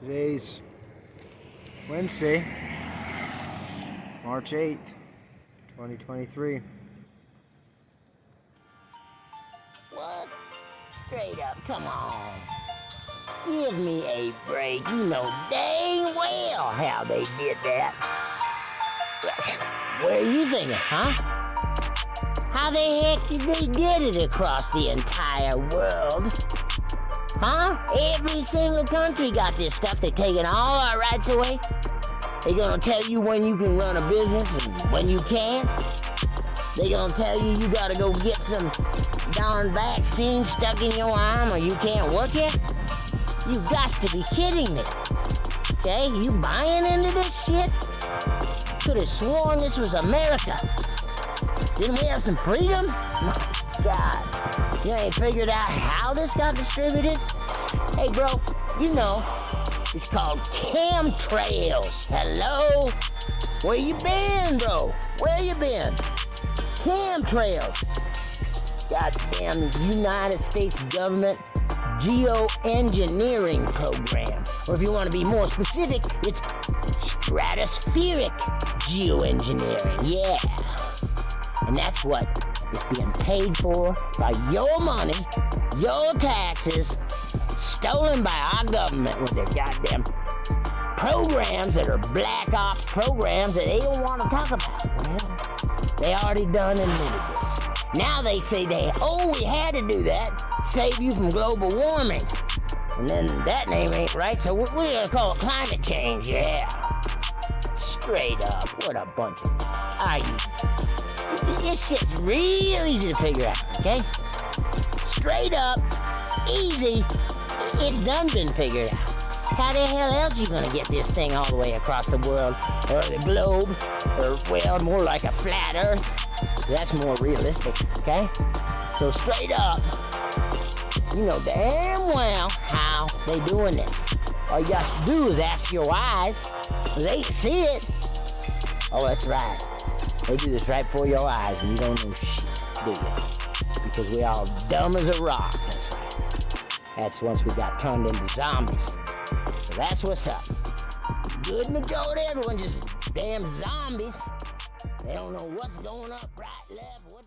Today's Wednesday, March 8th, 2023. What? Straight up, come on. Give me a break. You know dang well how they did that. Where are you thinking, huh? How the heck did they get it across the entire world? Huh? Every single country got this stuff. They're taking all our rights away. They're gonna tell you when you can run a business and when you can't. They're gonna tell you you gotta go get some darn vaccine stuck in your arm or you can't work it. You got to be kidding me. Okay, you buying into this shit? Could have sworn this was America. Didn't we have some freedom? My God. You ain't figured out how this got distributed? Hey, bro, you know, it's called chemtrails. Hello? Where you been, bro? Where you been? Chemtrails. Goddamn United States government geoengineering program. Or if you want to be more specific, it's stratospheric geoengineering. Yeah. And that's what is being paid for by your money, your taxes, stolen by our government with their goddamn programs that are black ops programs that they don't want to talk about. Well, they already done admitted this. Now they say they, oh, we had to do that, save you from global warming. And then that name ain't right, so we're gonna call it climate change, yeah. Straight up, what a bunch of, are you this shit's real easy to figure out, okay? Straight up, easy, it's done been figured out. How the hell else you gonna get this thing all the way across the world, or the globe, or, well, more like a flat earth? That's more realistic, okay? So straight up, you know damn well how they doing this. All you got to do is ask your eyes. They see it. Oh, that's right. They do this right before your eyes and you don't know shit, do you? Because we all dumb as a rock. That's right. That's once we got turned into zombies. So that's what's up. Good majority, everyone just damn zombies. They don't know what's going up, right, left, what